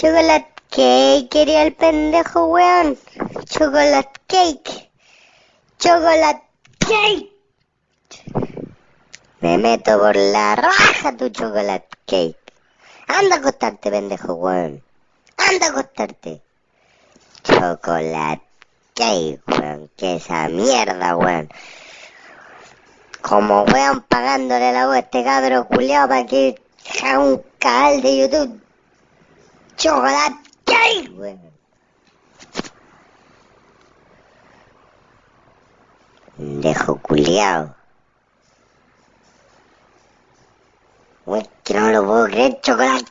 Chocolate cake quería el pendejo, weón. Chocolate cake. Chocolate cake. Me meto por la raja tu chocolate cake. Anda a acostarte, pendejo, weón. Anda a acostarte. Chocolate cake, weón. Que esa mierda, weón. Como weón pagándole la voz a este cabro culiao para que haga un canal de YouTube. Chocolate cake, weón. Pendejo culiao. Uy, que no lo puedo creer, chocolate